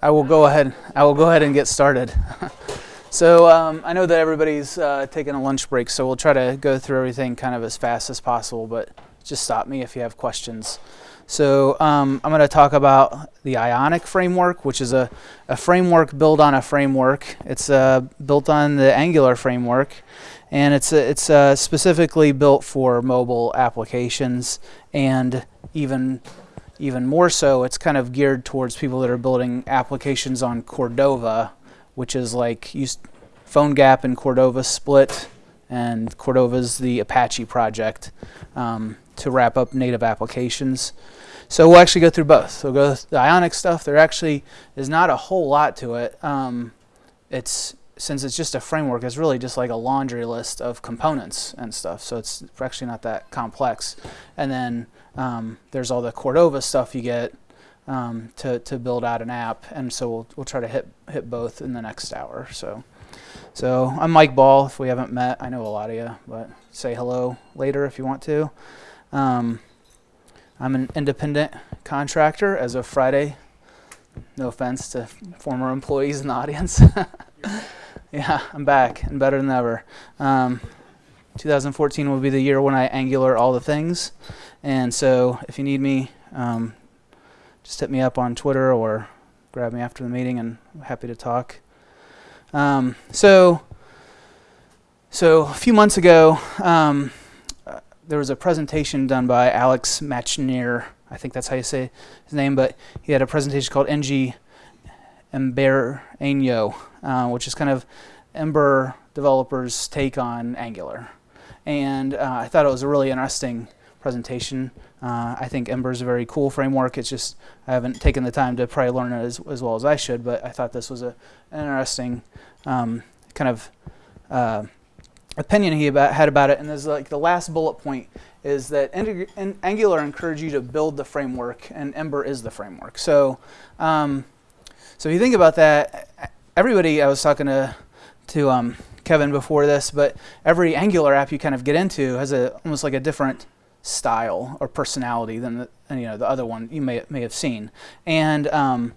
I will go ahead. I will go ahead and get started. so um, I know that everybody's uh, taking a lunch break, so we'll try to go through everything kind of as fast as possible. But just stop me if you have questions. So um, I'm going to talk about the Ionic framework, which is a, a framework built on a framework. It's uh, built on the Angular framework, and it's uh, it's specifically built for mobile applications and even even more so, it's kind of geared towards people that are building applications on Cordova, which is like PhoneGap and Cordova split, and Cordova's the Apache project um, to wrap up native applications. So we'll actually go through both. So we'll go the Ionic stuff. There actually is not a whole lot to it. Um, it's since it's just a framework, it's really just like a laundry list of components and stuff. So it's actually not that complex. And then um, there's all the Cordova stuff you get um, to, to build out an app. And so we'll, we'll try to hit, hit both in the next hour. So, so I'm Mike Ball. If we haven't met, I know a lot of you, but say hello later if you want to. Um, I'm an independent contractor as of Friday. No offense to former employees in the audience. yeah, I'm back and better than ever. Um, 2014 will be the year when I angular all the things. And so if you need me, um, just hit me up on Twitter or grab me after the meeting and I'm happy to talk. Um, so, so a few months ago, um, uh, there was a presentation done by Alex Matchneer. I think that's how you say his name, but he had a presentation called NG Embereño, uh, which is kind of Ember developers' take on Angular. And uh, I thought it was a really interesting presentation. Uh, I think Ember is a very cool framework. It's just I haven't taken the time to probably learn it as, as well as I should, but I thought this was a, an interesting um, kind of uh, opinion he about, had about it. And there's like the last bullet point is that Angular encouraged you to build the framework, and Ember is the framework. So, um, so if you think about that, everybody I was talking to to um, Kevin before this, but every Angular app you kind of get into has a almost like a different style or personality than the, you know the other one you may may have seen. And um,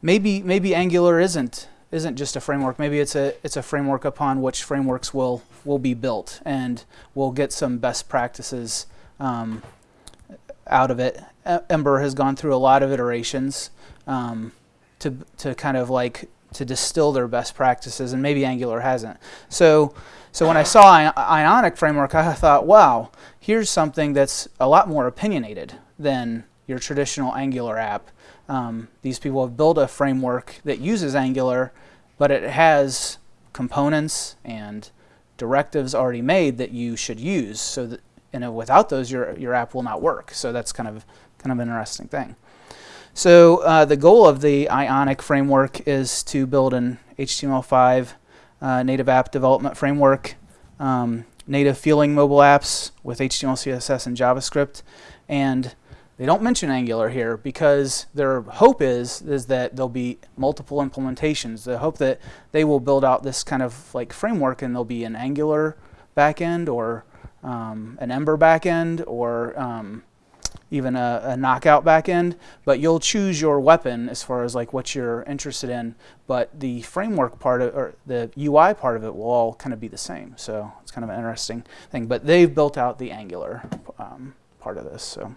maybe maybe Angular isn't isn't just a framework. Maybe it's a it's a framework upon which frameworks will will be built, and we'll get some best practices um, out of it. Ember has gone through a lot of iterations um, to to kind of like to distill their best practices, and maybe Angular hasn't. So so when I saw Ionic framework, I thought, wow, here's something that's a lot more opinionated than your traditional Angular app. Um, these people have built a framework that uses Angular, but it has components and directives already made that you should use. So that and without those, your your app will not work. So that's kind of kind of an interesting thing. So uh, the goal of the Ionic framework is to build an HTML5 uh, native app development framework, um, native feeling mobile apps with HTML, CSS, and JavaScript. And they don't mention Angular here because their hope is, is that there'll be multiple implementations. The hope that they will build out this kind of like framework and there'll be an Angular backend or um, an Ember backend or um, even a, a, knockout backend, but you'll choose your weapon as far as like what you're interested in. But the framework part of, or the UI part of it will all kind of be the same. So it's kind of an interesting thing. But they've built out the Angular um, part of this. So.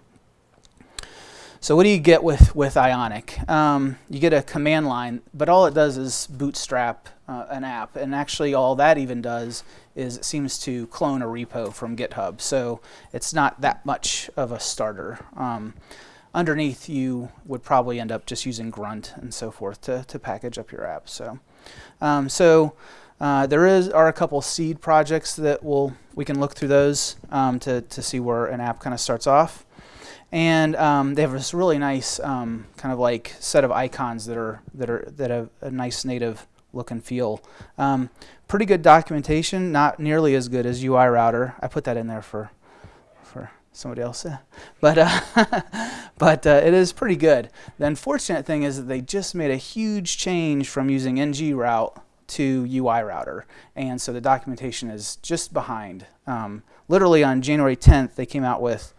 So what do you get with, with Ionic? Um, you get a command line, but all it does is bootstrap uh, an app. And actually all that even does is it seems to clone a repo from GitHub. So it's not that much of a starter. Um, underneath you would probably end up just using Grunt and so forth to, to package up your app. So, um, so uh, there is are a couple seed projects that will we can look through those um, to, to see where an app kind of starts off. And um, they have this really nice um, kind of like set of icons that are that are that have a nice native look and feel. Um, pretty good documentation, not nearly as good as UI Router. I put that in there for for somebody else, but uh, but uh, it is pretty good. The unfortunate thing is that they just made a huge change from using ng route to UI Router, and so the documentation is just behind. Um, literally on January 10th, they came out with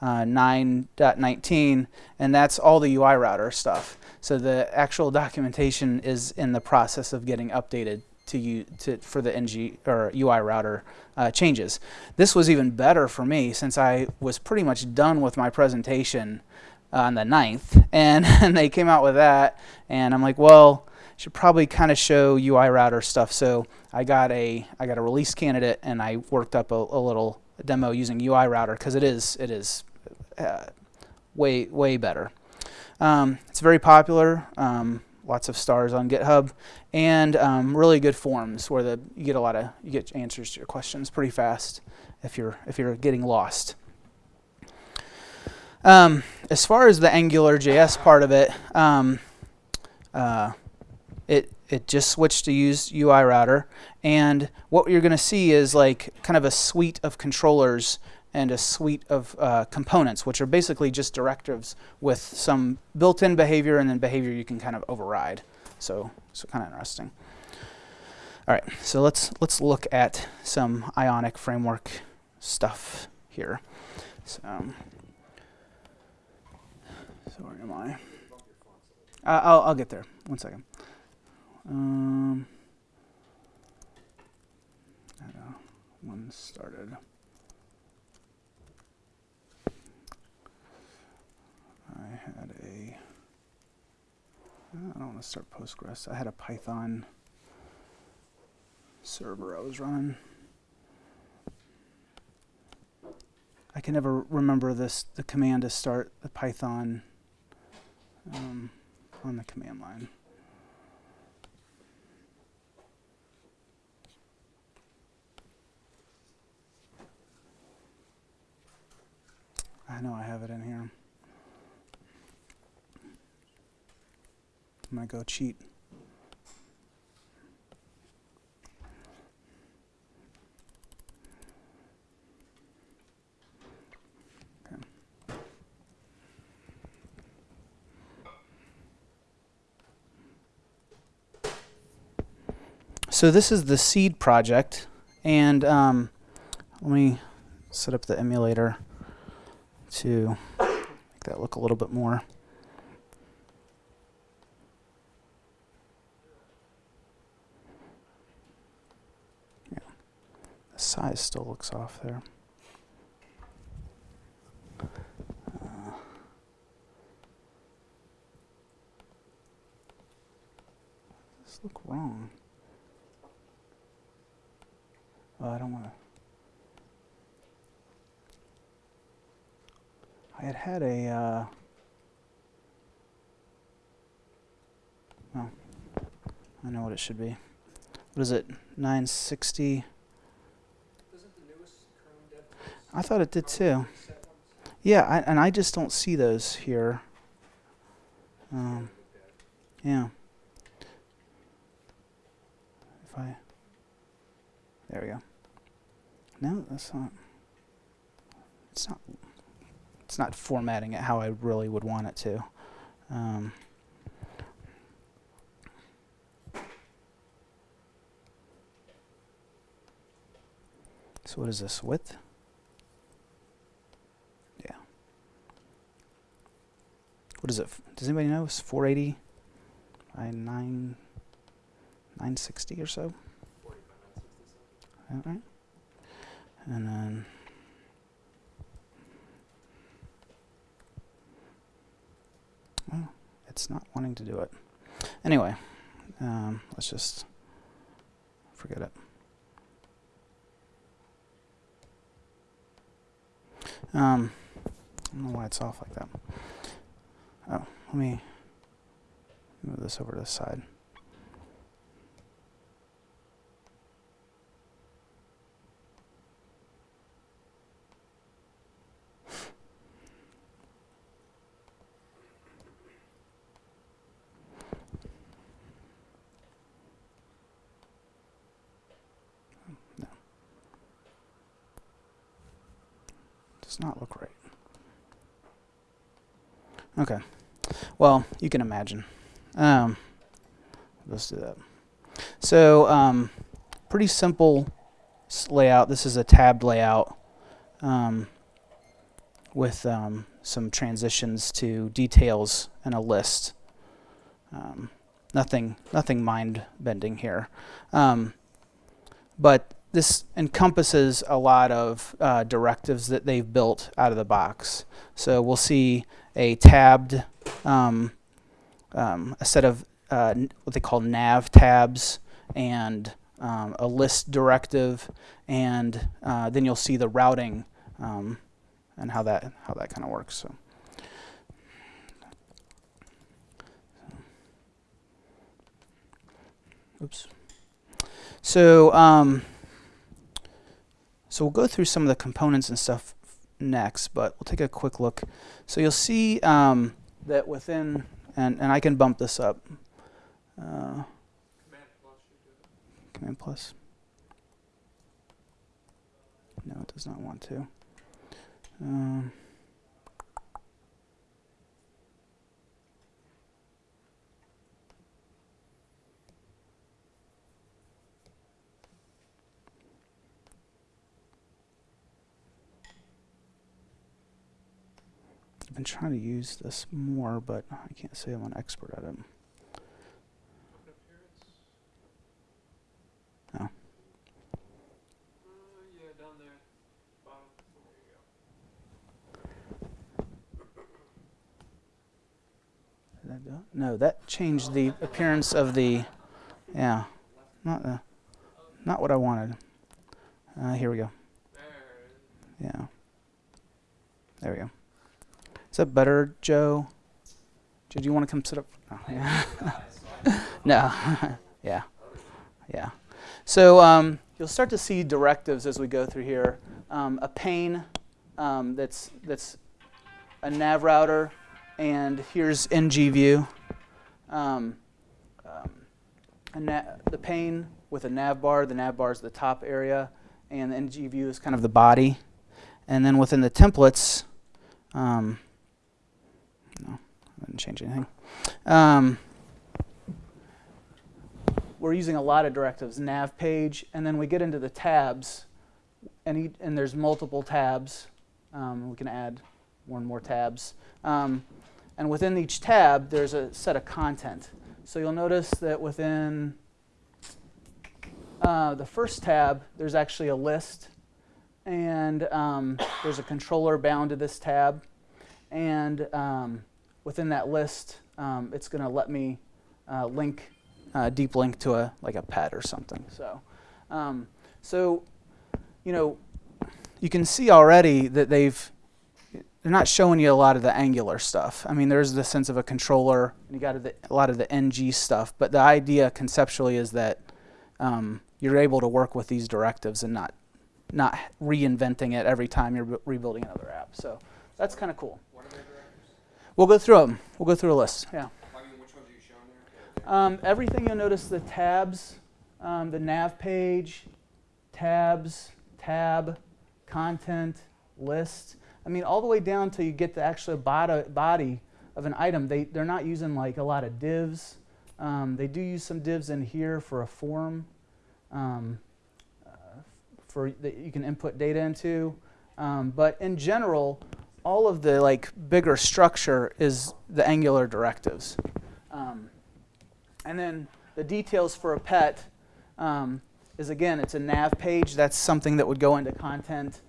uh, 9.19, and that's all the UI router stuff. So the actual documentation is in the process of getting updated to you to for the ng or UI router uh, changes. This was even better for me since I was pretty much done with my presentation on the 9th, and, and they came out with that, and I'm like, well, should probably kind of show UI router stuff. So I got a I got a release candidate, and I worked up a, a little demo using UI router because it is it is uh, way way better. Um, it's very popular. Um, lots of stars on GitHub, and um, really good forums where the you get a lot of you get answers to your questions pretty fast if you're if you're getting lost. Um, as far as the Angular JS part of it, um, uh, it it just switched to use UI router, and what you're going to see is like kind of a suite of controllers and a suite of uh, components, which are basically just directives with some built-in behavior and then behavior you can kind of override. So, so kind of interesting. All right, so let's let's look at some Ionic framework stuff here. So, um, so where am I? Uh, I'll I'll get there. One second. Um, one started. I had a, I don't want to start Postgres. I had a Python server I was running. I can never remember this, the command to start the Python um, on the command line. I know I have it in here. I'm going to go cheat. So this is the seed project, and um, let me set up the emulator to make that look a little bit more. Size still looks off there. Uh, this look wrong. Oh, I don't want to. I had had a. Uh, oh, I know what it should be. What is it? 960. I thought it did too. Yeah, I, and I just don't see those here. Um, yeah. If I, there we go. No, that's not. It's not. It's not formatting it how I really would want it to. Um, so what is this width? What is it? Does anybody know? It's 480 by 9, 960 or so. All right. And then oh, it's not wanting to do it. Anyway, um, let's just forget it. Um, I don't know why it's off like that. Oh, let me move this over to the side. No. Does not look right. Okay. Well, you can imagine. Um, let's do that. So, um, pretty simple layout. This is a tabbed layout. Um, with um, some transitions to details and a list. Um, nothing, nothing mind bending here. Um, but this encompasses a lot of uh, directives that they've built out of the box. So we'll see a tabbed, um, um, a set of uh, what they call nav tabs and um, a list directive, and uh, then you'll see the routing um, and how that how that kind of works. So. Oops. So, um, so we'll go through some of the components and stuff next, but we'll take a quick look. So you'll see um, that within, and, and I can bump this up. Uh, Command plus. No, it does not want to. Um, I've been trying to use this more, but I can't say I'm an expert at it. Uh, yeah, down there. Bottom. There you go. Did that do it? No, that changed the appearance of the. Yeah, not the, not what I wanted. Uh, here we go. There. Yeah. There we go. Is that better, Joe? Did you want to come sit up? Oh, yeah. no. yeah. Yeah. So um, you'll start to see directives as we go through here. Um, a pane um, that's that's a nav router, and here's NG view. Um, um, the pane with a nav bar. The nav bar is the top area, and the NG view is kind of the body. And then within the templates, um, Didn't change anything. Um, we're using a lot of directives, nav page, and then we get into the tabs, and, each, and there's multiple tabs. Um, we can add and more tabs. Um, and within each tab, there's a set of content. So you'll notice that within uh, the first tab, there's actually a list, and um, there's a controller bound to this tab. And um, within that list, um, it's going to let me uh, link, uh, deep link to a like a pet or something. So, um, so you know, you can see already that they've they're not showing you a lot of the angular stuff. I mean, there's the sense of a controller, and you got a lot of the NG stuff. But the idea conceptually is that um, you're able to work with these directives and not not reinventing it every time you're rebuilding another app. So that's kind of cool. What are their directors? We'll go through them. We'll go through a list. Yeah. I mean, which ones are you showing there? Um, everything you'll notice the tabs, um, the nav page, tabs, tab, content, list. I mean, all the way down till you get the actual body, body of an item. They, they're not using like a lot of divs. Um, they do use some divs in here for a form um, uh, for that you can input data into. Um, but in general, all of the like bigger structure is the Angular directives. Um, and then the details for a pet um, is again, it's a nav page. That's something that would go into content,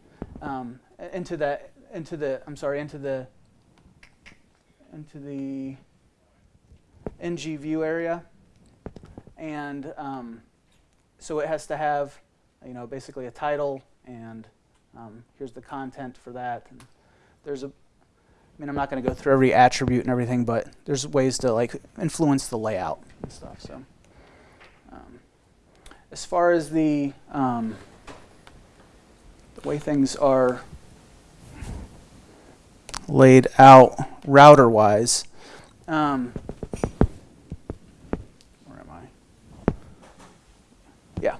um, into the into the I'm sorry, into the into the NG view area, and um, so it has to have, you know, basically a title, and um, here's the content for that. And there's a I mean, I'm not going to go through every attribute and everything, but there's ways to like influence the layout and stuff. So, um, as far as the um, the way things are laid out router-wise, um, where am I? Yeah,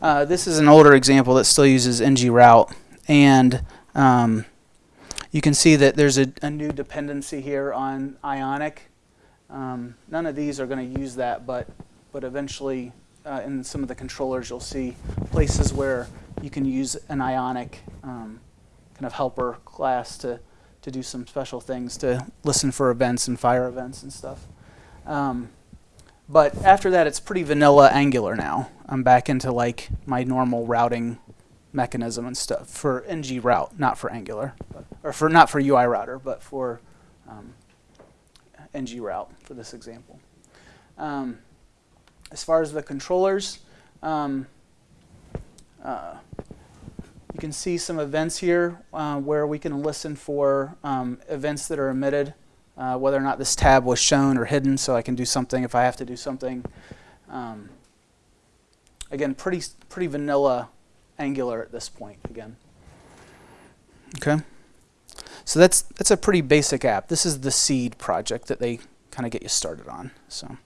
uh, this is an older example that still uses ng route, and um, you can see that there's a, a new dependency here on Ionic. Um, none of these are going to use that, but but eventually uh, in some of the controllers you'll see places where you can use an Ionic um, kind of helper class to to do some special things to listen for events and fire events and stuff. Um, but after that, it's pretty vanilla Angular now. I'm back into like my normal routing mechanism and stuff for ng route, not for Angular, but, or for not for UI router, but for um, ng route for this example. Um, as far as the controllers, um, uh, you can see some events here uh, where we can listen for um, events that are emitted, uh, whether or not this tab was shown or hidden, so I can do something if I have to do something. Um, again, pretty pretty vanilla Angular at this point. Again. Okay. So that's that's a pretty basic app. This is the seed project that they kind of get you started on. So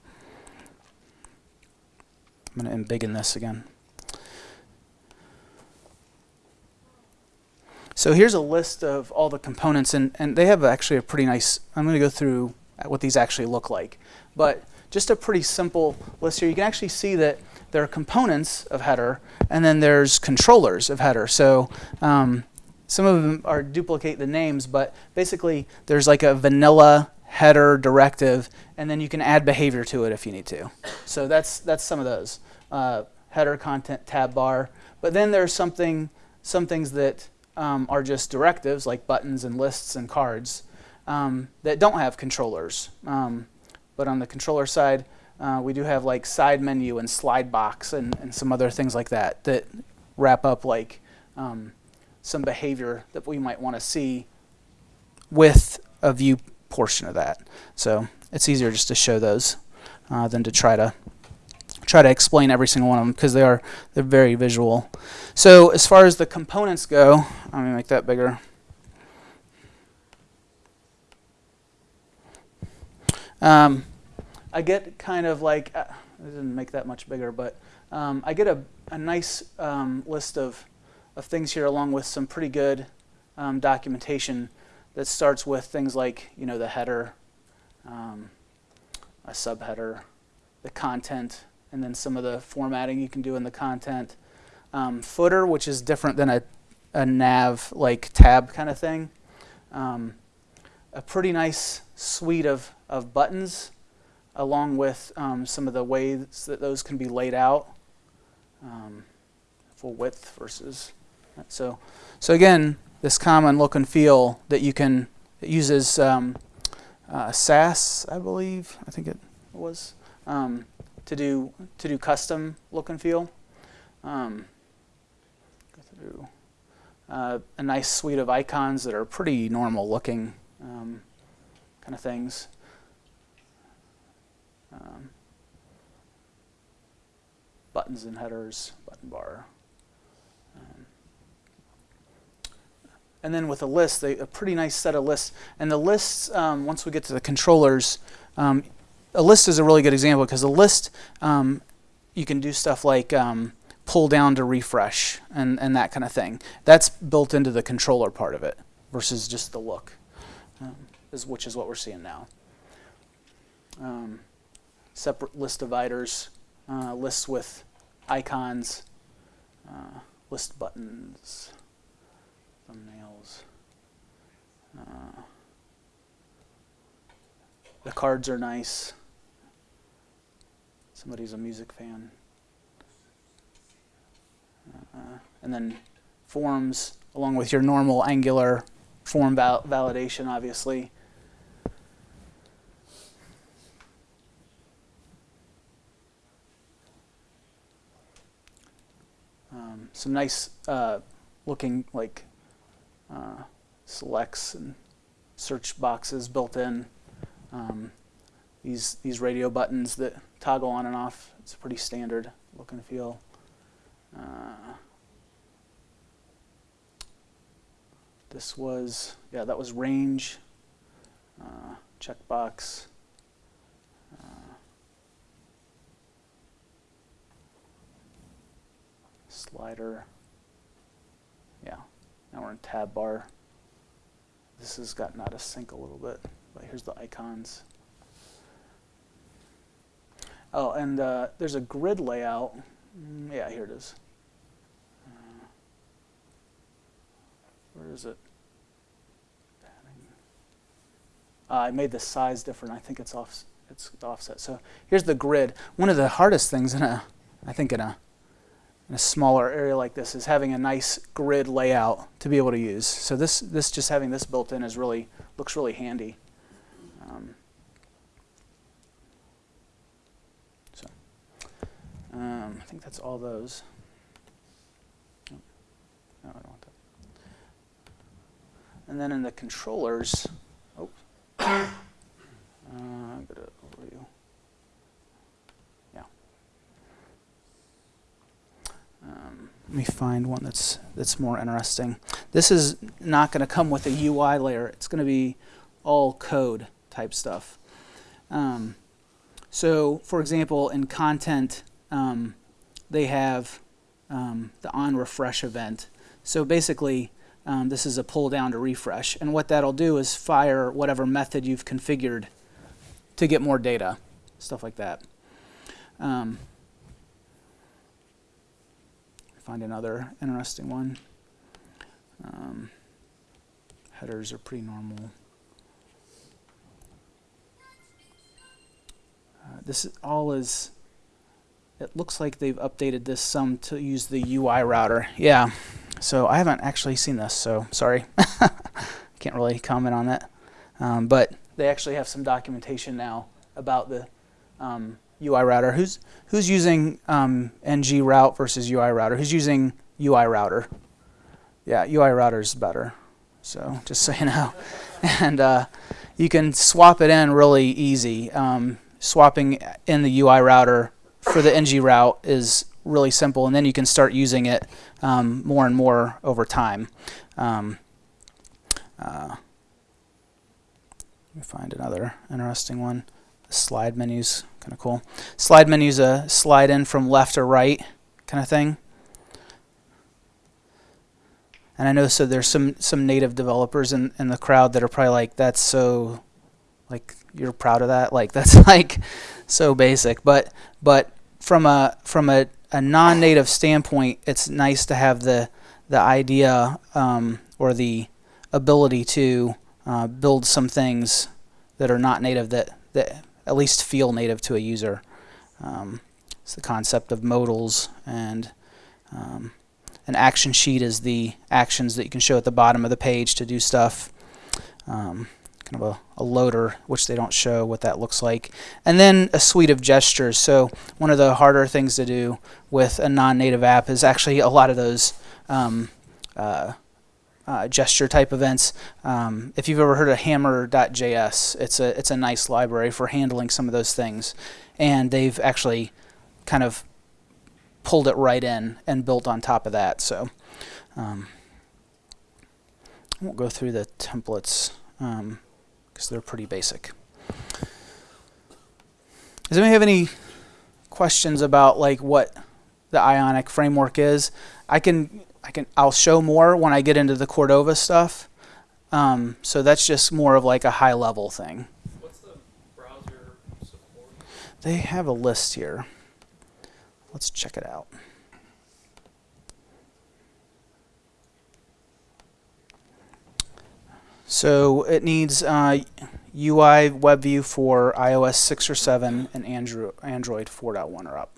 I'm going to embiggen this again. So here's a list of all the components, and, and they have actually a pretty nice, I'm going to go through what these actually look like. But just a pretty simple list here. You can actually see that there are components of header, and then there's controllers of header. So um, some of them are duplicate the names, but basically there's like a vanilla header directive, and then you can add behavior to it if you need to. So that's, that's some of those. Uh, header content tab bar. But then there's something, some things that um, are just directives like buttons and lists and cards um, that don't have controllers. Um, but on the controller side, uh, we do have like side menu and slide box and, and some other things like that that wrap up like um, some behavior that we might want to see with a view portion of that. So it's easier just to show those uh, than to try to try to explain every single one of them because they are they're very visual. So as far as the components go, I'm gonna make that bigger. Um, I get kind of like uh, I didn't make that much bigger, but um, I get a, a nice um, list of of things here along with some pretty good um, documentation that starts with things like you know the header, um, a subheader, the content, and then some of the formatting you can do in the content. Um, footer, which is different than a, a nav like tab kind of thing. Um, a pretty nice suite of, of buttons along with um, some of the ways that those can be laid out. Um, full width versus so so again this common look and feel that you can it uses um, uh, Sass I believe I think it was um, to do to do custom look and feel. Um, go through uh, a nice suite of icons that are pretty normal looking um, kind of things. Um, buttons and headers, button bar. Um, and then with a list, they, a pretty nice set of lists. And the lists, um, once we get to the controllers, um, a list is a really good example because a list um, you can do stuff like um, pull down to refresh and, and that kind of thing. That's built into the controller part of it versus just the look, um, is, which is what we're seeing now. Um, separate list dividers, uh, lists with icons, uh, list buttons, thumbnails. Uh, the cards are nice. Somebody's a music fan. Uh, and then forms, along with your normal Angular form val validation, obviously. Um, some nice uh, looking like uh, selects and search boxes built in. Um, these these radio buttons that toggle on and off. It's a pretty standard look and feel. Uh, this was yeah that was range uh, checkbox. Uh, slider. Yeah, now we're in tab bar. This has gotten out of sync a little bit, but here's the icons. Oh, and uh, there's a grid layout. Mm, yeah, here it is. Uh, where is it? Uh, I made the size different. I think it's off. It's offset. So here's the grid. One of the hardest things in a, I think in a, in a smaller area like this is having a nice grid layout to be able to use. So this this just having this built in is really looks really handy. Um, so um, I think that's all those. No, I don't want that. And then in the controllers, oh, uh, I'm gonna overview. Yeah. Let me find one that's that's more interesting. This is not going to come with a UI layer. It's going to be all code type stuff. Um, so, for example, in content, um, they have um, the on refresh event. So basically, um, this is a pull down to refresh. And what that'll do is fire whatever method you've configured to get more data, stuff like that. Um, find another interesting one. Um, headers are pretty normal. Uh, this is, all is, it looks like they've updated this some to use the UI router. Yeah, so I haven't actually seen this, so sorry. Can't really comment on that. Um, but they actually have some documentation now about the um, UI router. Who's who's using um, ng route versus UI router? Who's using UI router? Yeah, UI router is better. So just so you know, and uh, you can swap it in really easy. Um, swapping in the UI router for the ng route is really simple, and then you can start using it um, more and more over time. Um, uh, let me find another interesting one. The slide menu's kind of cool. Slide menu's a slide in from left or right kind of thing. And I know so there's some some native developers in, in the crowd that are probably like, that's so like you're proud of that. Like that's like so basic. But but from a from a, a non-native standpoint, it's nice to have the the idea um, or the ability to uh, build some things that are not native that that at least feel native to a user. Um, it's the concept of modals and um, an action sheet is the actions that you can show at the bottom of the page to do stuff. Um, kind of a, a, loader, which they don't show what that looks like. And then a suite of gestures. So one of the harder things to do with a non-native app is actually a lot of those um, uh, uh, gesture type events. Um, if you've ever heard of Hammer.js, it's a it's a nice library for handling some of those things, and they've actually kind of pulled it right in and built on top of that. So um, I won't go through the templates because um, they're pretty basic. Does anybody have any questions about like what the Ionic framework is? I can I can I'll show more when I get into the Cordova stuff. Um, so that's just more of like a high level thing. What's the browser support? They have a list here. Let's check it out. So it needs uh, UI WebView for iOS 6 or 7 and Android Android 4.1 or up.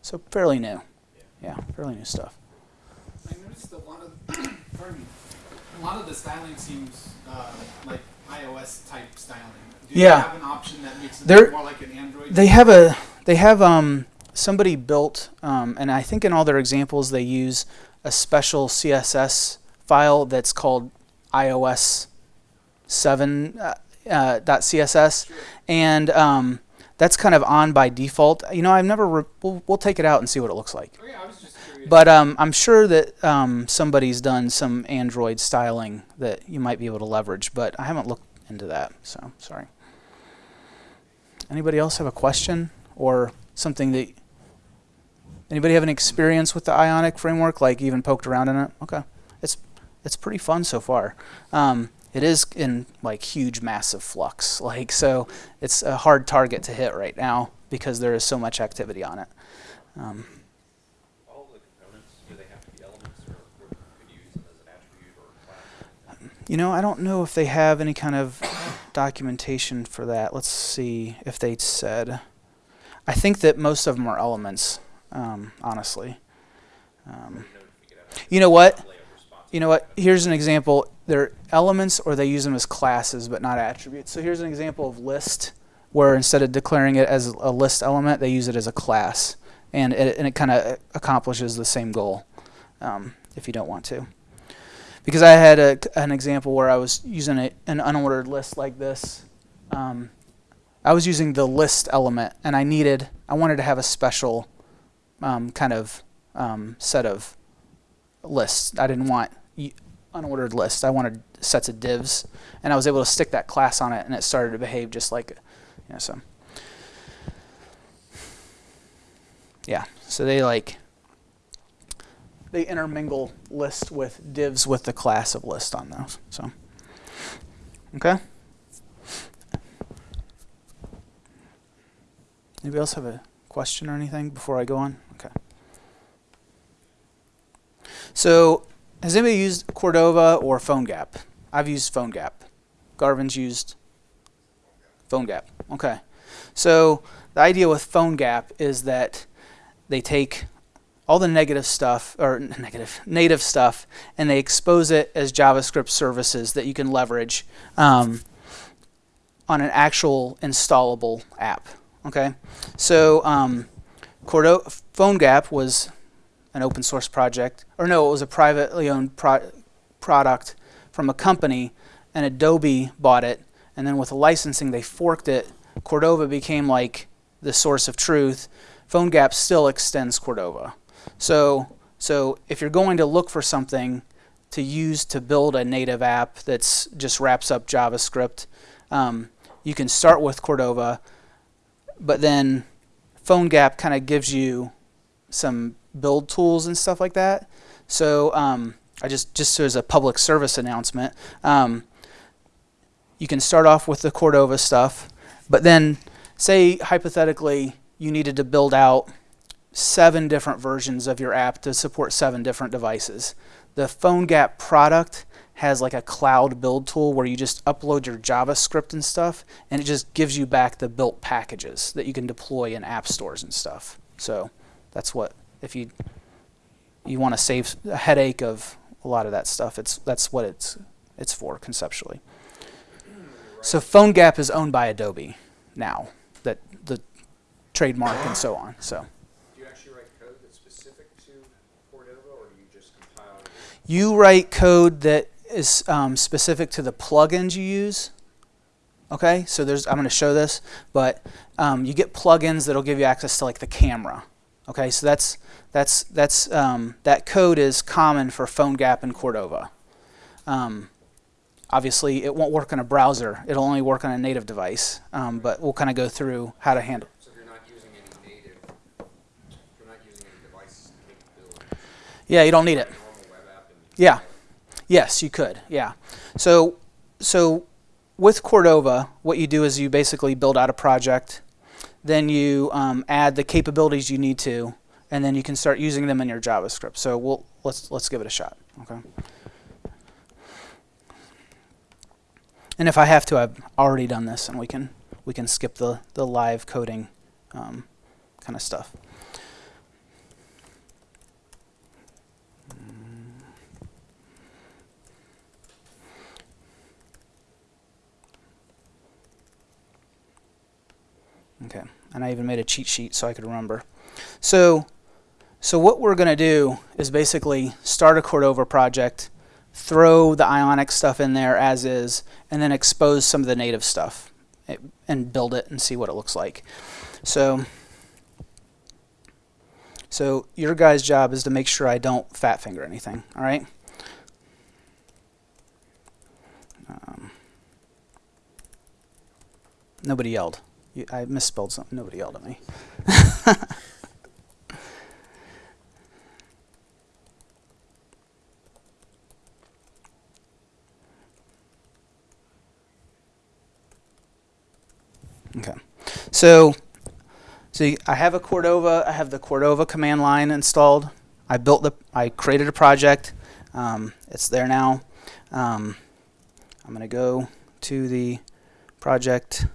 So fairly new. Yeah, fairly new stuff. I noticed a lot of, pardon a lot of the styling seems uh, like iOS type styling. Do Yeah. you have an option that makes it more like an Android? They have a they have um somebody built um, and I think in all their examples they use a special CSS file that's called iOS seven uh, uh, dot CSS and um, that's kind of on by default. You know, I've never re- we'll, we'll take it out and see what it looks like. Oh, yeah, But um, I'm sure that um, somebody's done some Android styling that you might be able to leverage, but I haven't looked into that, so sorry. Anybody else have a question or something that anybody have an experience with the Ionic framework, like even poked around in it? Okay, it's it's pretty fun so far. Um, it is in like huge, massive flux, like so it's a hard target to hit right now because there is so much activity on it. Um, all the components, do they have to be elements or or could you use them as an attribute or a class? You know, I don't know if they have any kind of documentation for that. Let's see if they said. I think that most of them are elements, um, honestly. Um, you know what? You know what? Here's an example. They're elements or they use them as classes but not attributes. So here's an example of list where instead of declaring it as a list element, they use it as a class. And it, and it kind of accomplishes the same goal um, if you don't want to. Because I had a, an example where I was using a, an unordered list like this. Um, I was using the list element and I needed, I wanted to have a special um, kind of um, set of lists. I didn't want unordered lists. I wanted sets of divs, and I was able to stick that class on it, and it started to behave just like, you know, so. Yeah, so they like they intermingle list with divs with the class of list on those. So, okay. Anybody else have a question or anything before I go on? Okay. So, has anybody used Cordova or PhoneGap? I've used PhoneGap. Garvin's used PhoneGap. Okay. So, the idea with PhoneGap is that they take all the negative stuff or negative native stuff and they expose it as JavaScript services that you can leverage um, on an actual installable app. Okay, so um, Cordo PhoneGap was an open source project, or no, it was a privately owned pro product from a company, and Adobe bought it, and then with the licensing they forked it. Cordova became like the source of truth. PhoneGap still extends Cordova. So, so if you're going to look for something to use to build a native app that's just wraps up JavaScript, um, you can start with Cordova but then PhoneGap kind of gives you some build tools and stuff like that. So um, I just just as a public service announcement, um, you can start off with the Cordova stuff, but then say hypothetically you needed to build out seven different versions of your app to support seven different devices. The PhoneGap product has like a cloud build tool where you just upload your JavaScript and stuff, and it just gives you back the built packages that you can deploy in app stores and stuff. So that's what if you you want to save a headache of a lot of that stuff. It's that's what it's it's for conceptually. So PhoneGap is owned by Adobe now, that the trademark and so on. So Do you actually write code that's specific to Cordova, or do you just compile? You write code that is um, specific to the plugins you use. Okay, so there's I'm going to show this, but um, you get plugins that'll give you access to like the camera. Okay, so that's that's that's um, that code is common for PhoneGap and Cordova. Um, obviously, it won't work on a browser; it'll only work on a native device. Um, but we'll kind of go through how to handle. So you're not using any native, you're not using any device Yeah, you don't need it. normal web app and. Yeah. Yes, you could. Yeah. So so with Cordova, what you do is you basically build out a project, then you um, add the capabilities you need to, and then you can start using them in your JavaScript. So we'll let's let's give it a shot. Okay. And if I have to, I've already done this, and we can we can skip the the live coding um, kind of stuff. Okay, and I even made a cheat sheet so I could remember. So, so what we're going to do is basically start a Cordova project, throw the Ionic stuff in there as is, and then expose some of the native stuff eh, and build it and see what it looks like. So, so your guy's job is to make sure I don't fat finger anything. All right. Um, nobody yelled. You, I misspelled something. Nobody yelled at me. okay. So, so I have a Cordova. I have the Cordova command line installed. I built the. I created a project. Um, it's there now. Um, I'm going to go to the project.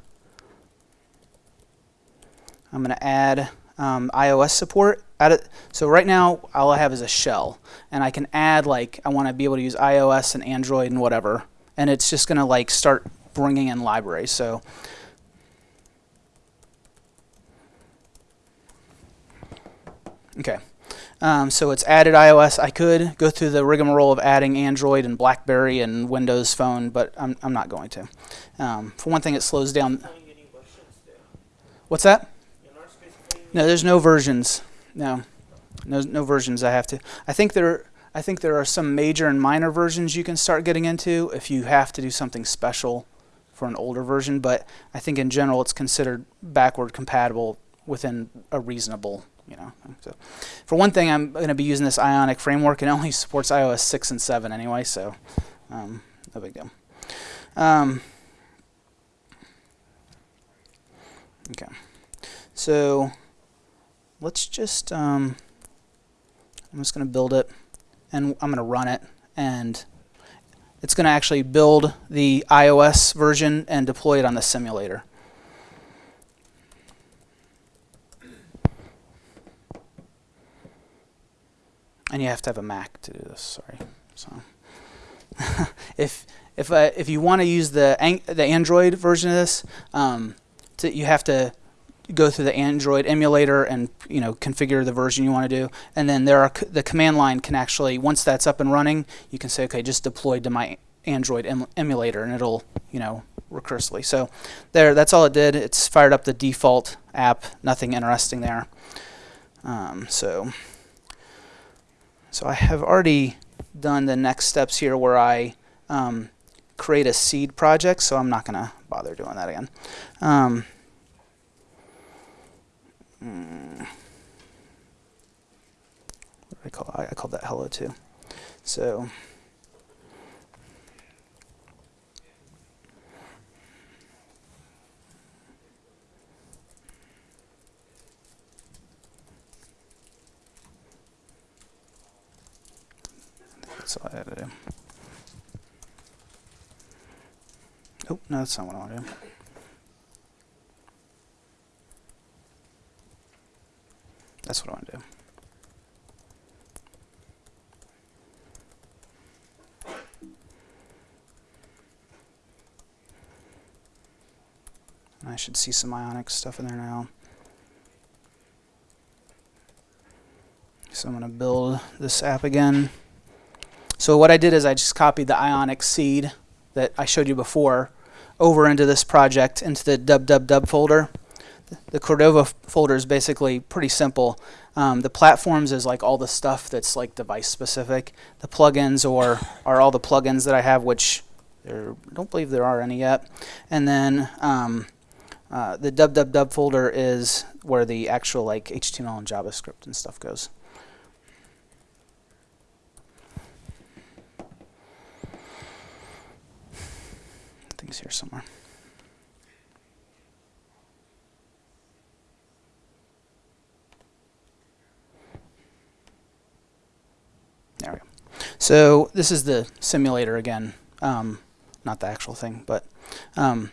I'm going to add um, iOS support. Add it, so right now, all I have is a shell, and I can add like I want to be able to use iOS and Android and whatever, and it's just going to like start bringing in libraries. So okay. Um, so it's added iOS. I could go through the rigmarole of adding Android and BlackBerry and Windows Phone, but I'm, I'm not going to. Um, for one thing, it slows down. Pulling any versions there. What's that? No, there's no versions. No, no, no versions. I have to. I think there. I think there are some major and minor versions you can start getting into if you have to do something special for an older version. But I think in general, it's considered backward compatible within a reasonable, you know. So, for one thing, I'm going to be using this Ionic framework, and it only supports iOS six and seven anyway. So, um, no big deal. Um, okay, so let's just um, I'm just going to build it and I'm going to run it and it's going to actually build the iOS version and deploy it on the simulator. And you have to have a Mac to do this. Sorry. So if if uh, if you want to use the an- the Android version of this, um, to, you have to go through the Android emulator and you know configure the version you want to do, and then there are the command line can actually once that's up and running, you can say okay, just deploy to my Android em- emulator, and it'll you know recursively. So there, that's all it did. It's fired up the default app. Nothing interesting there. Um, so so I have already done the next steps here where I um, create a seed project. So I'm not gonna bother doing that again. Um, Mm. What do I call I, I called that hello too. So that's all I had to do. Oh, no, that's not what I want to do. That's what I want to do. I should see some ionic stuff in there now. So I'm going to build this app again. So what I did is I just copied the ionic seed that I showed you before over into this project, into the www folder the Cordova folder is basically pretty simple. Um, the platforms is like all the stuff that's like device specific. The plugins or are all the plugins that I have, which there I don't believe there are any yet. And then um, uh, the www folder is where the actual like HTML and JavaScript and stuff goes. Things here somewhere. There we go. So this is the simulator again, um, not the actual thing, but um,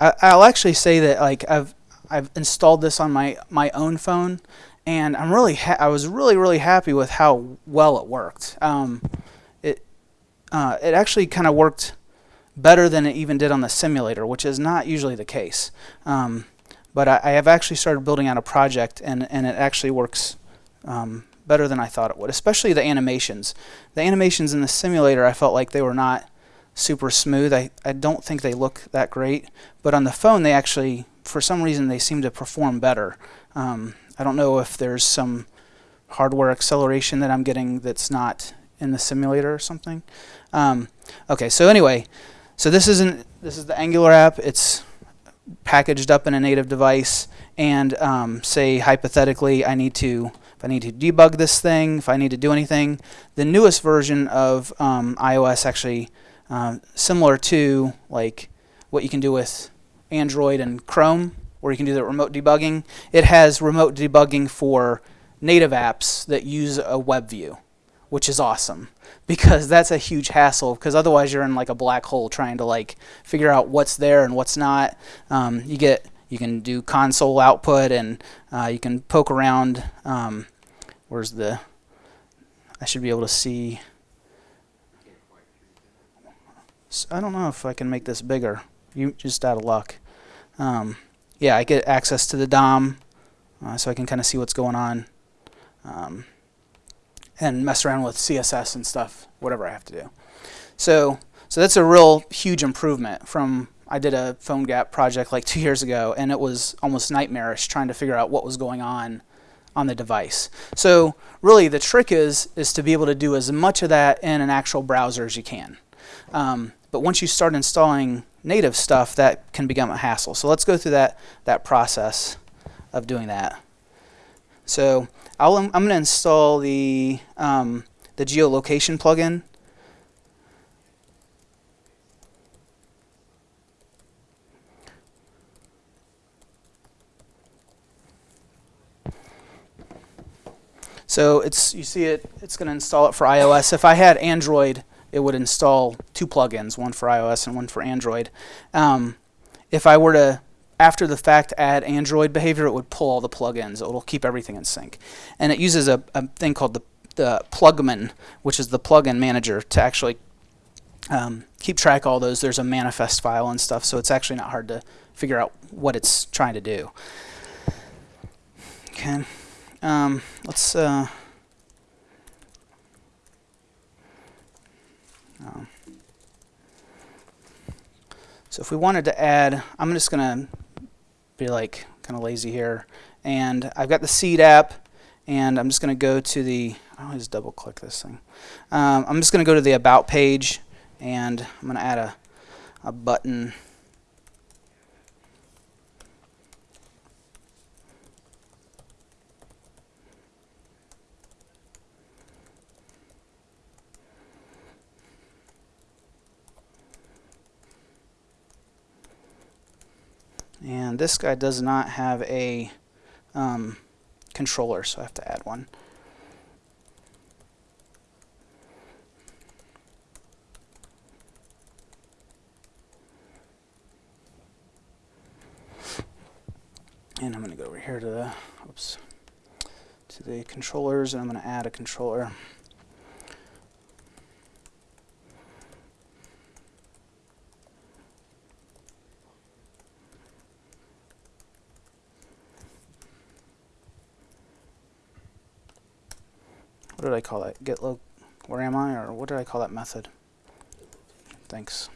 I, I'll actually say that like I've I've installed this on my my own phone, and I'm really I was really really happy with how well it worked. Um, it uh, it actually kind of worked better than it even did on the simulator, which is not usually the case. Um, but I, I have actually started building out a project, and and it actually works um, better than I thought it would, especially the animations. The animations in the simulator, I felt like they were not super smooth. I, I don't think they look that great, but on the phone, they actually, for some reason, they seem to perform better. Um, I don't know if there's some hardware acceleration that I'm getting that's not in the simulator or something. Um, okay, so anyway, so this isn't this is the Angular app. It's packaged up in a native device, and um, say hypothetically, I need to I need to debug this thing, if I need to do anything. The newest version of um, iOS actually um, similar to like what you can do with Android and Chrome, where you can do the remote debugging. It has remote debugging for native apps that use a web view, which is awesome because that's a huge hassle because otherwise you're in like a black hole trying to like figure out what's there and what's not. Um, you get you can do console output and uh, you can poke around. Um, where's the? I should be able to see. I don't know if I can make this bigger. You just out of luck. Um, yeah, I get access to the DOM, uh, so I can kind of see what's going on, um, and mess around with CSS and stuff, whatever I have to do. So, so that's a real huge improvement from. I did a PhoneGap project like two years ago, and it was almost nightmarish trying to figure out what was going on on the device. So, really, the trick is is to be able to do as much of that in an actual browser as you can. Um, but once you start installing native stuff, that can become a hassle. So let's go through that that process of doing that. So I'll, I'm going to install the um, the geolocation plugin. So it's you see it. It's going to install it for iOS. If I had Android, it would install two plugins, one for iOS and one for Android. Um, if I were to, after the fact, add Android behavior, it would pull all the plugins. It'll keep everything in sync. And it uses a, a thing called the, the Plugman, which is the plugin manager, to actually um, keep track of all those. There's a manifest file and stuff, so it's actually not hard to figure out what it's trying to do. Okay. Um, let's. Uh, Um, so if we wanted to add, I'm just going to be like kind of lazy here. And I've got the seed app, and I'm just going to go to the, I always double click this thing. Um, I'm just to go to the About page, and I'm to add a, a button. And this guy does not have a um, controller, so I have to add one. And I'm going to go over here to the, oops, to the controllers, and I'm going to add a controller. What did I call that? Get low, where am I, or what did I call that method? Thanks.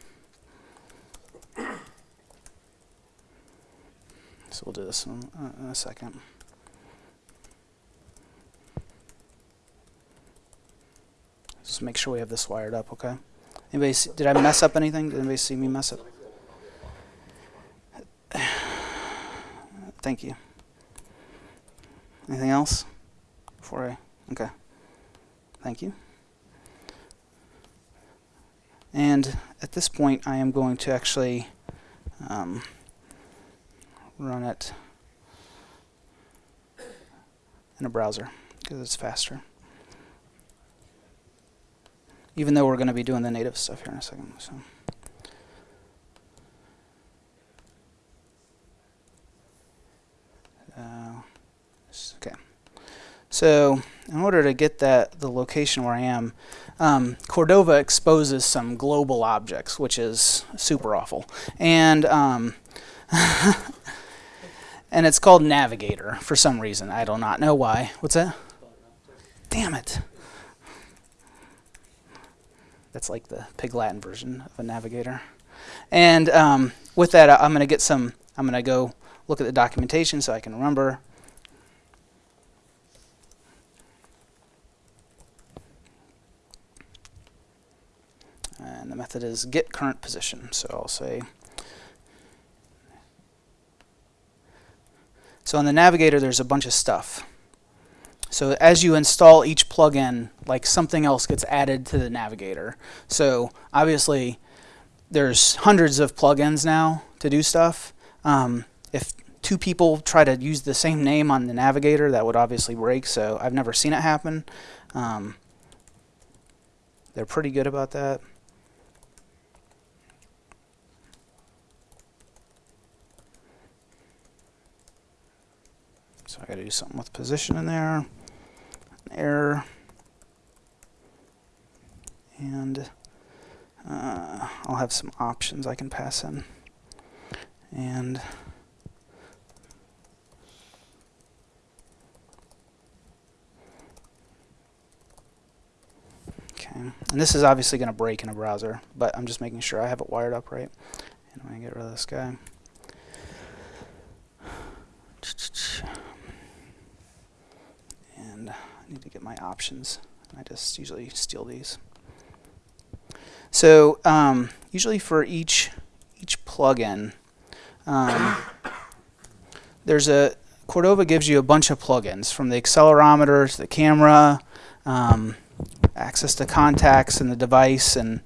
So we'll do this in, uh, in a second. Just make sure we have this wired up, okay? Anybody, see, did I mess up anything? Did anybody see me mess up? Thank you. Anything else? Before I, okay. Thank you. And at this point, I am going to actually um, run it in a browser because it's faster. Even though we're going to be doing the native stuff here in a second. So. Uh, okay. So in order to get that the location where I am, um, Cordova exposes some global objects, which is super awful, and um, and it's called Navigator for some reason. I do not know why. What's that? Damn it! That's like the Pig Latin version of a Navigator. And um, with that, I'm going to get some. I'm going to go look at the documentation so I can remember and the method is get current position. So I'll say, so on the navigator there's a bunch of stuff. So as you install each plugin, like something else gets added to the navigator. So obviously there's hundreds of plugins now to do stuff. Um, if two people try to use the same name on the navigator, that would obviously break. So I've never seen it happen. Um, they're pretty good about that. So I got to do something with position in there, an error, and uh, I'll have some options I can pass in, and okay, and this is obviously going to break in a browser, but I'm just making sure I have it wired up right. And I'm going to get rid of this guy. And I need to get my options. I just usually steal these. So um, usually for each each plugin, um, there's a Cordova gives you a bunch of plugins from the accelerometer to the camera, um, access to contacts and the device, and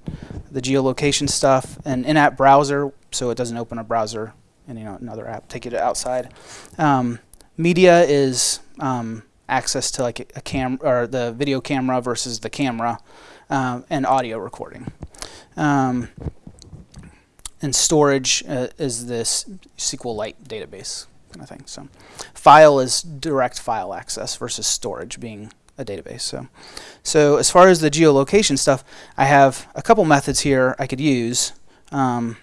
the geolocation stuff, and in-app browser, so it doesn't open a browser and you know another app take you to outside. Um, media is um, access to like a, cam or the video camera versus the camera, um, and audio recording. Um, and storage uh, is this SQLite database kind of thing. So, file is direct file access versus storage being a database. So, so as far as the geolocation stuff, I have a couple methods here I could use. Um,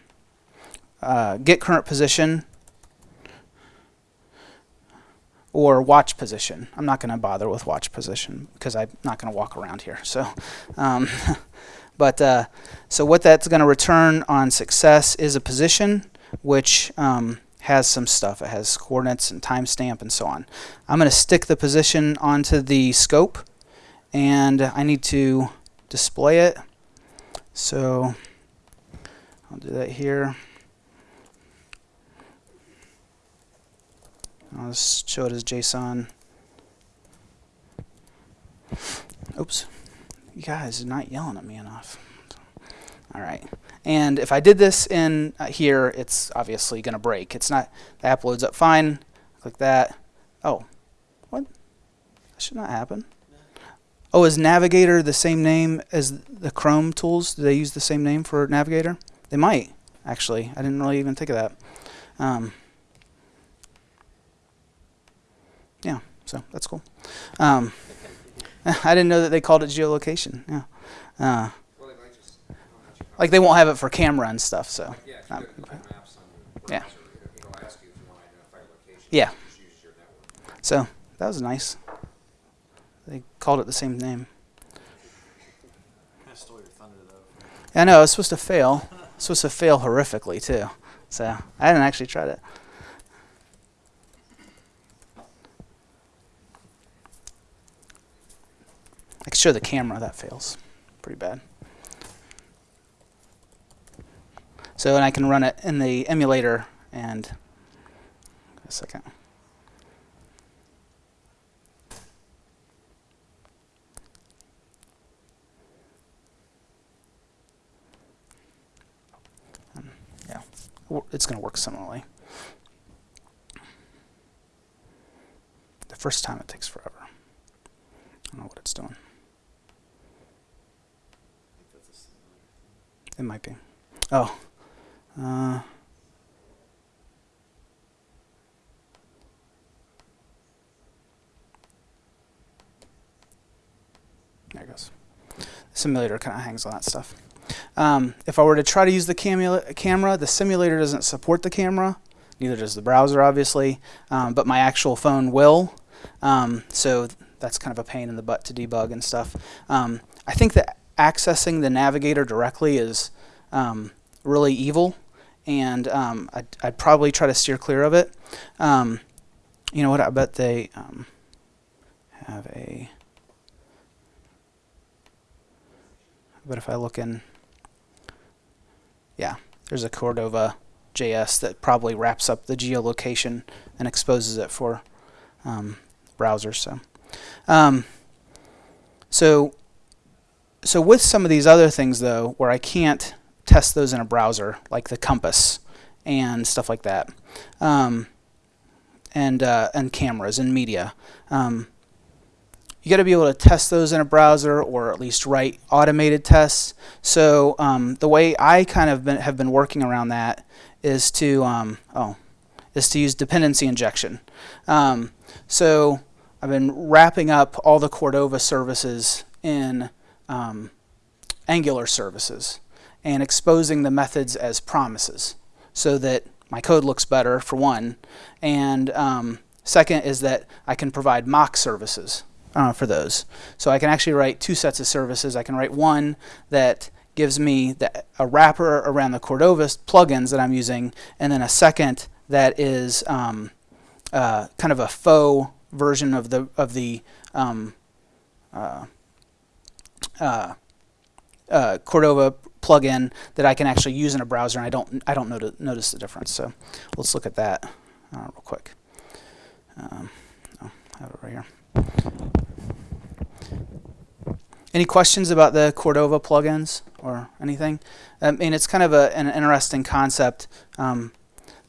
uh, get current position or watch position. I'm not going to bother with watch position because I'm not going to walk around here. So, um, but uh, so what that's going to return on success is a position which um, has some stuff. It has coordinates and timestamp and so on. I'm going to stick the position onto the scope and I need to display it. So I'll do that here. I'll just show it as JSON. Oops. You guys are not yelling at me enough. All right. And if I did this in uh, here, it's obviously going to break. It's not, the app loads up fine. Click that. Oh, what? That should not happen. Oh, is Navigator the same name as the Chrome tools? Do they use the same name for Navigator? They might, actually. I didn't really even think of that. Um, yeah, so that's cool. Um, I didn't know that they called it geolocation. Yeah. Uh, Well, they might just, I don't know how you call like they won't have it for camera and stuff, so. it. Yeah, um, go to Google Maps on your Yeah. browser, it'll ask you if you want to identify location. Yeah. Just use your network. So that was nice. They called it the same name. Kind of stole your thunder though. I know, it was supposed to fail. It's supposed to fail horrifically too. So I hadn't actually tried it. I can show the camera that fails. Pretty bad. So and I can run it in the emulator and a second. Um, wor- it's going to work similarly. The first time it takes forever. I don't know what it's doing. I think that's a similar. It might be. Oh. Uh, there it goes. The simulator kind of hangs on that stuff. Um, if I were to try to use the camera, the simulator doesn't support the camera. Neither does the browser, obviously. Um, but my actual phone will. Um, so that's kind of a pain in the butt to debug and stuff. Um, I think that accessing the navigator directly is um, really evil, and um, I'd, I'd probably try to steer clear of it. Um, you know what? I bet they um, have a. But if I look in, yeah, there's a Cordova JS that probably wraps up the geolocation and exposes it for um, browsers. So, um, so, so with some of these other things though, where I can't test those in a browser, like the compass and stuff like that, um, and uh, and cameras and media. Um, you got to be able to test those in a browser or at least write automated tests. So um, the way I kind of been, have been working around that is to um, oh is to use dependency injection. Um, so I've been wrapping up all the Cordova services in um, Angular services and exposing the methods as promises so that my code looks better for one and um, second is that I can provide mock services uh, for those. So I can actually write two sets of services. I can write one that gives me the, a wrapper around the Cordova plugins that I'm using, and then a second that is um, uh, kind of a faux version of the of the um, uh, uh, uh Cordova plugin that I can actually use in a browser, and I don't I don't noti notice the difference. So let's look at that uh, real quick. Um, oh, I have it right here. Any questions about the Cordova plugins or anything? I mean, it's kind of a, an interesting concept. Um,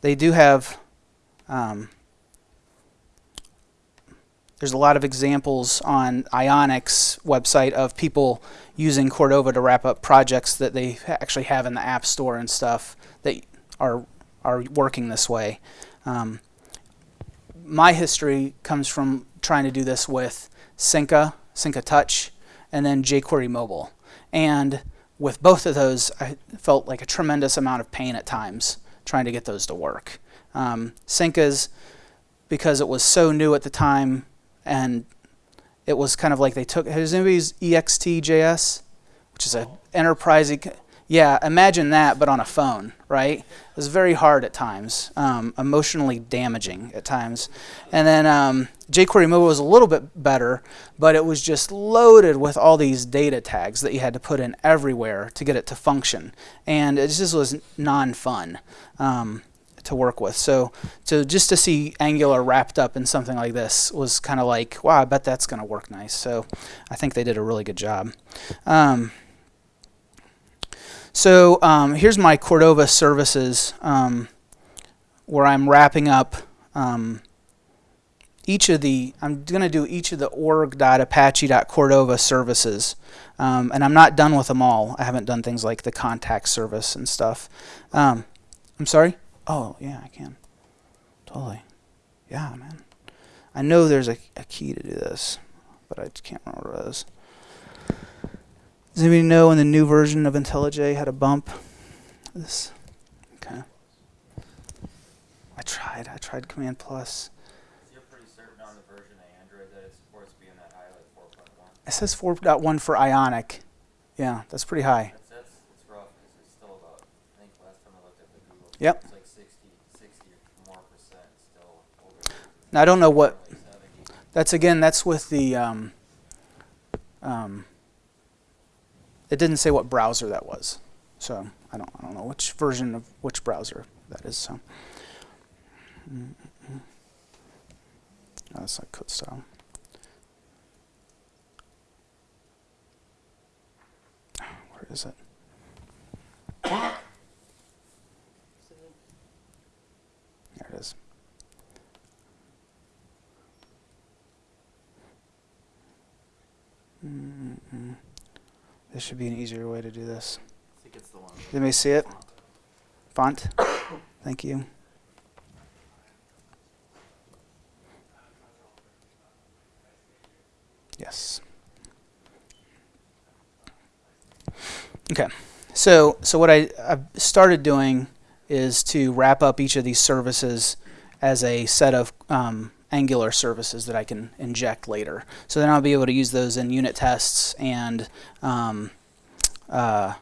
they do have, um, there's a lot of examples on Ionic's website of people using Cordova to wrap up projects that they actually have in the App Store and stuff that are, are working this way. Um, my history comes from trying to do this with Sencha, Sencha Touch, and then jQuery Mobile. And with both of those, I felt like a tremendous amount of pain at times trying to get those to work. Um, because it was so new at the time, and it was kind of like they took, has anybody used EXT.js? Which is an enterprise, yeah, imagine that, but on a phone, right? It was very hard at times, um, emotionally damaging at times. And then um, jQuery Mobile was a little bit better, but it was just loaded with all these data tags that you had to put in everywhere to get it to function. And it just was non-fun. Um, to work with. So, so just to see Angular wrapped up in something like this was kind of like, wow, I bet that's going to work nice. So I think they did a really good job. Um, so um, here's my Cordova services um, where I'm wrapping up um, each of the, I'm going to do each of the org.apache.cordova services. Um, and I'm not done with them all. I haven't done things like the contact service and stuff. Um, I'm sorry? Oh, yeah, I can. Totally. Yeah, man. I know there's a, a key to do this, but I just can't remember what it is. Does anybody know when the new version of IntelliJ had a bump? This, okay. I tried. I tried Command Plus. You're pretty certain on the version of Android that it supports being that high, like 4.1? It says 4.1 for Ionic. Yeah, that's pretty high. That's, that's, it's rough because it's still about, I think last time I looked at the Google, Yep. it's like 60, 60 or more percent still over. Now I don't know what. That's again. That's with the. Um, um, it didn't say what browser that was, so I don't. I don't know which version of which browser that is. So. Mm, mm, mm. Oh, that's like code style. Where is it? There it is. Mm-mm. There should be an easier way to do this. I think it's the one. Let me see it. Font. Thank you. Yes. Okay. So so what I, I've started doing is to wrap up each of these services as a set of um, Angular services that I can inject later. So then I'll be able to use those in unit tests and um, uh,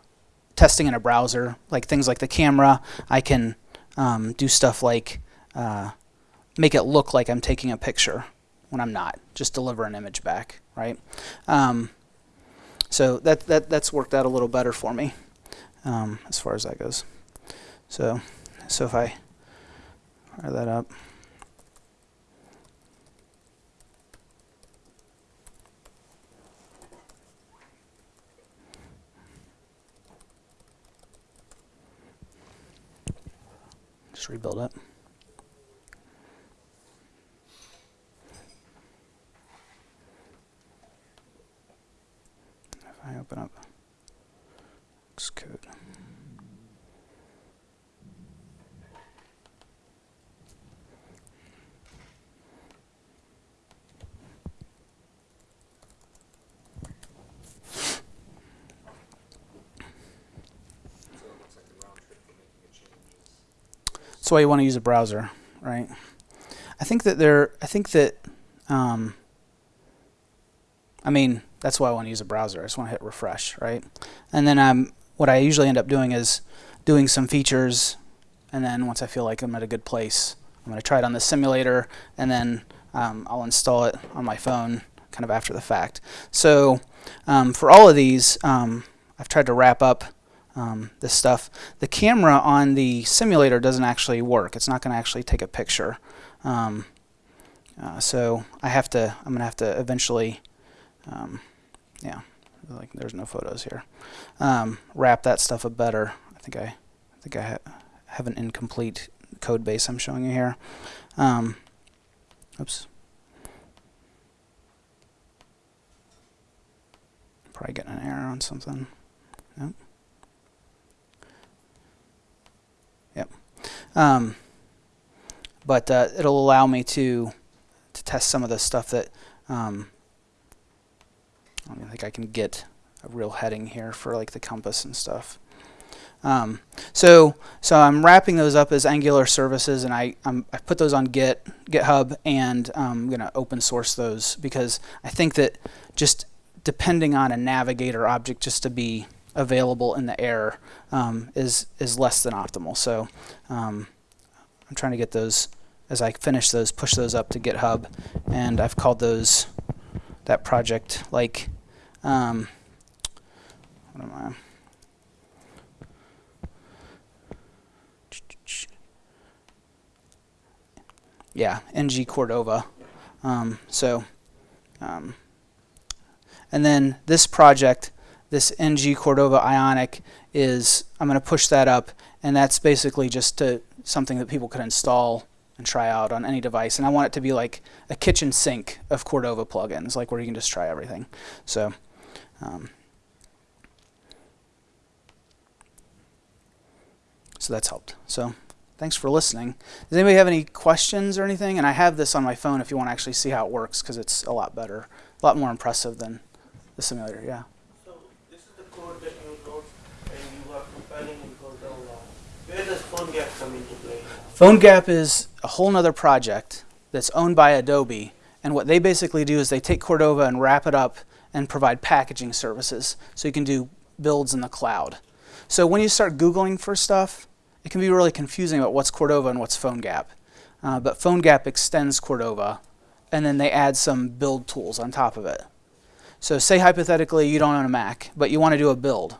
testing in a browser, like things like the camera. I can um, do stuff like uh, make it look like I'm taking a picture when I'm not. Just deliver an image back, right? Um, so that that that's worked out a little better for me um, as far as that goes. So so if I fire that up. Just rebuild it. I open up Xcode. So it looks like the round trip for making a change is. That's why you want to use a browser, right? I think that there. I think that. Um, I mean, that's why I want to use a browser. I just want to hit refresh, right? And then um, what I usually end up doing is doing some features, and then once I feel like I'm at a good place, I'm going to try it on the simulator, and then um, I'll install it on my phone, kind of after the fact. So um, for all of these, um, I've tried to wrap up um, this stuff. The camera on the simulator doesn't actually work. It's not going to actually take a picture. Um, uh, so I have to. I'm going to have to eventually. Um, yeah, like there's no photos here. Um, wrap that stuff up better. I think I, I think I ha- have an incomplete code base I'm showing you here. Um, oops. Probably getting an error on something. Nope. Yep. Um, but uh, it'll allow me to to test some of the stuff that um, I don't think I can get a real heading here for like the compass and stuff. Um, so so I'm wrapping those up as Angular services, and I I'm, I put those on Git GitHub, and I'm gonna open source those because I think that just depending on a navigator object just to be available in the air um, is is less than optimal. So um, I'm trying to get those as I finish those, push those up to GitHub, and I've called those that project like um, what am I? Yeah, NG Cordova. Um, so, um, and then this project, this NG Cordova Ionic, is I'm going to push that up, and that's basically just to, something that people could install and try out on any device. And I want it to be like a kitchen sink of Cordova plugins, like where you can just try everything. So, um, so that's helped. So thanks for listening. Does anybody have any questions or anything? And I have this on my phone if you want to actually see how it works because it's a lot better, a lot more impressive than the simulator. Yeah. So this is the code that you wrote and you are compiling in Cordova. Does PhoneGap come into play? PhoneGap is a whole nother project that's owned by Adobe. And what they basically do is they take Cordova and wrap it up and provide packaging services. So you can do builds in the cloud. So when you start Googling for stuff, it can be really confusing about what's Cordova and what's PhoneGap. Uh, but PhoneGap extends Cordova, and then they add some build tools on top of it. So say hypothetically you don't own a Mac, but you want to do a build,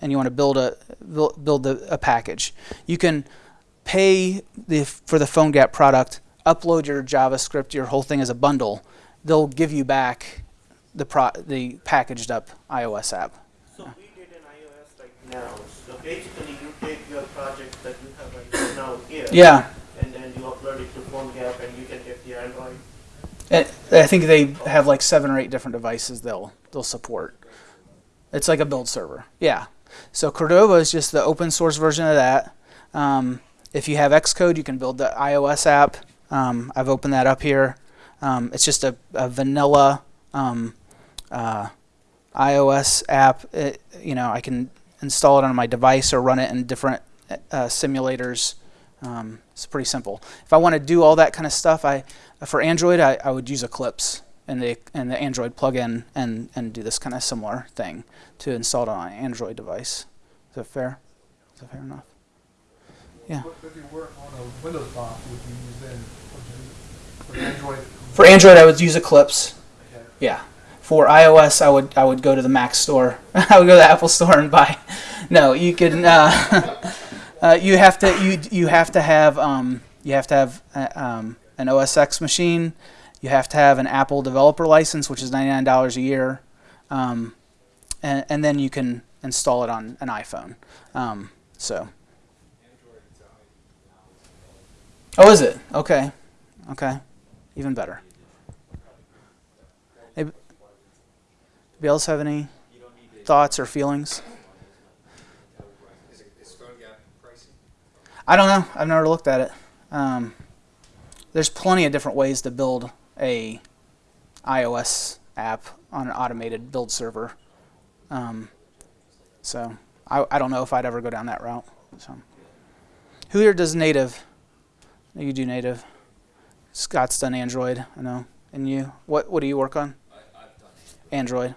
and you want to build a build, build a, package. You can pay the, for the PhoneGap product, upload your JavaScript, your whole thing as a bundle. They'll give you back the pro, the packaged up iOS app. So we did an iOS right now. So basically you take your project that you have right now here. Yeah, And then you upload it to PhoneGap and you can get the Android. I I think they have like seven or eight different devices they'll they'll support. It's like a build server. Yeah. So Cordova is just the open source version of that. Um, if you have Xcode, you can build the iOS app. Um, I've opened that up here. Um, it's just a, a vanilla um, uh, iOS app. It, you know, I can install it on my device or run it in different uh, simulators. Um, it's pretty simple. If I want to do all that kind of stuff, I for Android, I, I would use Eclipse and the and the Android plugin and and do this kind of similar thing to install it on an Android device. Is that fair? Is that fair enough? Yeah. If you work on a Windows box, would you use then, for Android? For Android, I would use Eclipse. Okay. Yeah. For iOS, I would I would go to the Mac store. I would go to the Apple store and buy. No, you can. Uh, uh, you have to you you have to have um, you have to have uh, um, an OS X machine. You have to have an Apple developer license, which is ninety nine dollars a year, um, and and then you can install it on an iPhone. Um, so. Oh, is it? Okay. Okay. Even better. Anybody else have any? Thoughts or feelings? I don't know. I've never looked at it. Um, there's plenty of different ways to build a iOS app on an automated build server. Um, so I, I don't know if I'd ever go down that route. So who here does native? You do native. Scott's done Android. I know. And you? What What do you work on? I, I've done it. Android.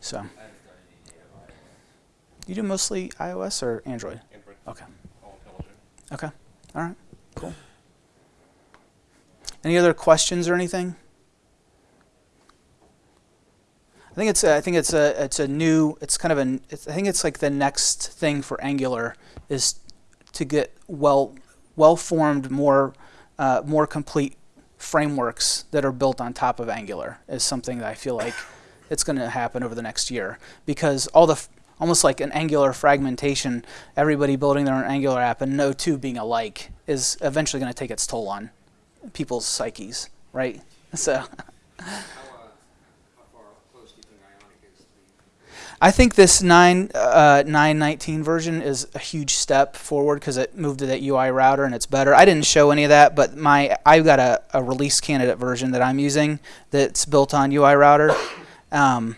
So I haven't done any native iOS. you do mostly iOS or Android? Android. Okay. All intelligent. Okay. All right. Cool. Any other questions or anything? I think it's a, I think it's a it's a new it's kind of an it's, I think it's like the next thing for Angular is to get well well formed more uh, more complete frameworks that are built on top of Angular is something that I feel like it's going to happen over the next year because all the almost like an Angular fragmentation, everybody building their own Angular app and no two being alike is eventually going to take its toll on people's psyches, right? So? I think this 9 uh, 919 version is a huge step forward because it moved to that UI router and it's better. I didn't show any of that, but my I've got a, a release candidate version that I'm using that's built on UI router, um,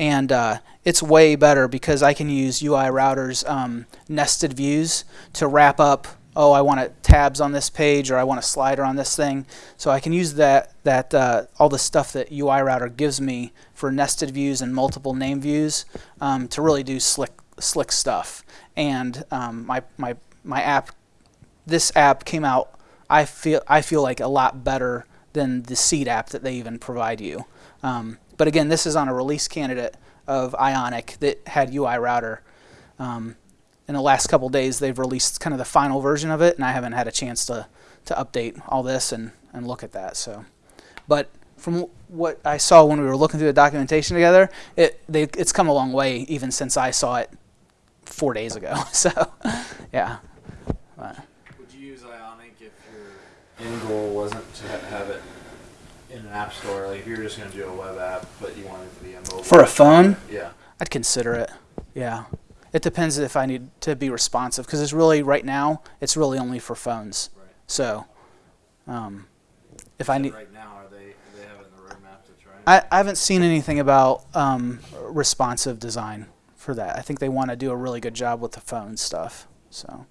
and uh, it's way better because I can use UI router's um, nested views to wrap up. Oh, I want tabs on this page, or I want a slider on this thing. So I can use that that uh, all the stuff that UI router gives me for nested views and multiple name views um, to really do slick slick stuff. And um, my my my app, this app came out. I feel I feel like a lot better than the seed app that they even provide you. Um, but again, this is on a release candidate of Ionic that had UI router. Um, in the last couple days, they've released kind of the final version of it, and I haven't had a chance to to update all this and and look at that. So, but from what I saw when we were looking through the documentation together, it they, it's come a long way even since I saw it four days ago. So, yeah. But, Would you use Ionic if your end goal wasn't to have it in an app store? Like if you're just going to do a web app, but you wanted it to be a mobile. For a phone? Yeah. I'd consider it. Yeah. It depends if I need to be responsive because it's really right now it's really only for phones. Right. So, um, if I need, Right now, are they do they have it the roadmap to try? and- I, I haven't seen anything about um, responsive design for that. I think they want to do a really good job with the phone stuff. So,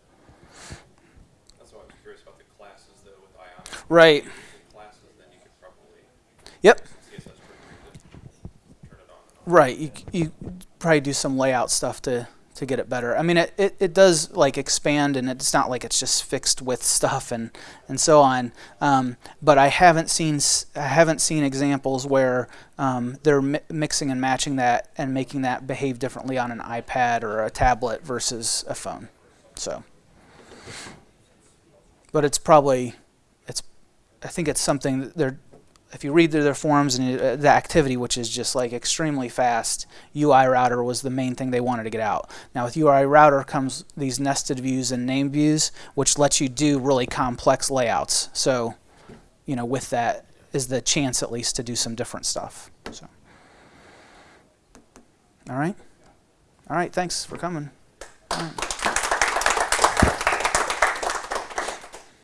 That's why I was curious about the classes though with Ionic. right. If you did Classes, then you could probably. Yep. CSS pretty good. Turn it on and off. Right. You, you probably do some layout stuff to, to get it better. I mean, it, it, it does like expand and it's not like it's just fixed with stuff and, and so on. Um, but I haven't seen, I haven't seen examples where um, they're mi- mixing and matching that and making that behave differently on an iPad or a tablet versus a phone. So, but it's probably, it's, I think it's something that they're, if you read through their forums and uh, the activity, which is just like extremely fast, UI router was the main thing they wanted to get out. Now with UI router comes these nested views and name views, which lets you do really complex layouts. So, you know, with that is the chance at least to do some different stuff. So, all right, all right. Thanks for coming.